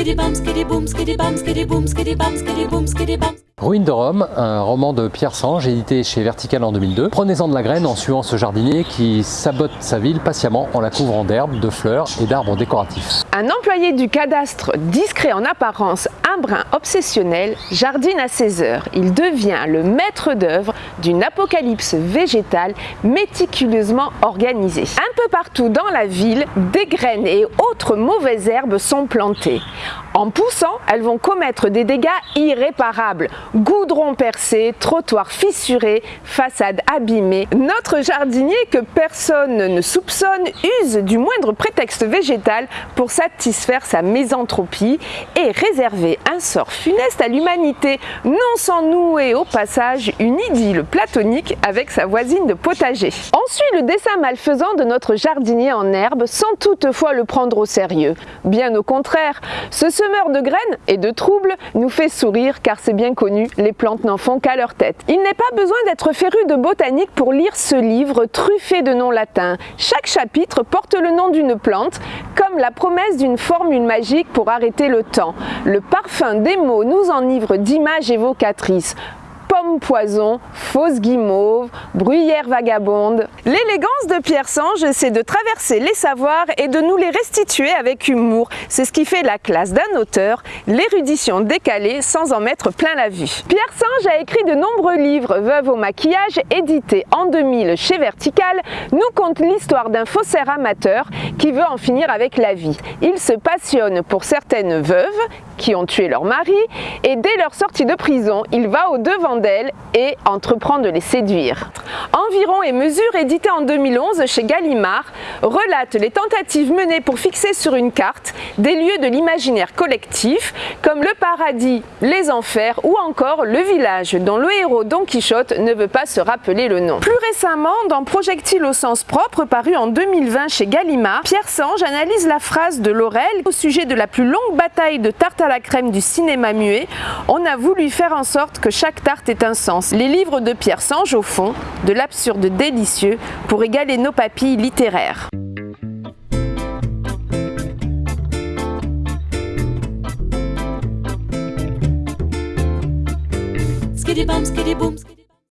skitty bum, skitty boom, skitty bum, skitty boom, skitty bum, skitty boom, skitty bum. Ruine de Rome, un roman de Pierre Sange, édité chez Vertical en 2002. Prenez-en de la graine en suivant ce jardinier qui sabote sa ville patiemment en la couvrant d'herbes, de fleurs et d'arbres décoratifs. Un employé du cadastre, discret en apparence, un brin obsessionnel, jardine à ses heures. Il devient le maître d'œuvre d'une apocalypse végétale méticuleusement organisée. Un peu partout dans la ville, des graines et autres mauvaises herbes sont plantées. En poussant, elles vont commettre des dégâts irréparables. Goudron percé, trottoirs fissurés, façades abîmées. Notre jardinier, que personne ne soupçonne, use du moindre prétexte végétal pour satisfaire sa mésanthropie et réserver un sort funeste à l'humanité, non sans nouer au passage une idylle platonique avec sa voisine de potager. On suit le dessin malfaisant de notre jardinier en herbe sans toutefois le prendre au sérieux. Bien au contraire, ce semeur de graines et de troubles nous fait sourire car c'est bien connu, les plantes n'en font qu'à leur tête. Il n'est pas besoin d'être féru de botanique pour lire ce livre truffé de noms latins. Chaque chapitre porte le nom d'une plante, comme la promesse d'une formule magique pour arrêter le temps. Le parfum des mots nous enivre d'images évocatrices pomme poison, fausse guimauve, bruyère vagabonde. L'élégance de Pierre Sange, c'est de traverser les savoirs et de nous les restituer avec humour. C'est ce qui fait la classe d'un auteur, l'érudition décalée sans en mettre plein la vue. Pierre Sange a écrit de nombreux livres, Veuve au maquillage, édité en 2000 chez Vertical, nous conte l'histoire d'un faussaire amateur qui veut en finir avec la vie. Il se passionne pour certaines veuves qui ont tué leur mari et dès leur sortie de prison, il va au devant d'elles et entreprend de les séduire. Environ et mesures, édité en 2011 chez Gallimard, relate les tentatives menées pour fixer sur une carte des lieux de l'imaginaire collectif comme le paradis, les enfers ou encore le village dont le héros Don Quichotte ne veut pas se rappeler le nom. Plus récemment, dans Projectile au sens propre, paru en 2020 chez Gallimard, Pierre Sange analyse la phrase de Laurel au sujet de la plus longue bataille de tarte à la crème du cinéma muet. On a voulu faire en sorte que chaque tarte ait un sens. Les livres de Pierre Sange, au fond, de l'absurde délicieux pour égaler nos papilles littéraires.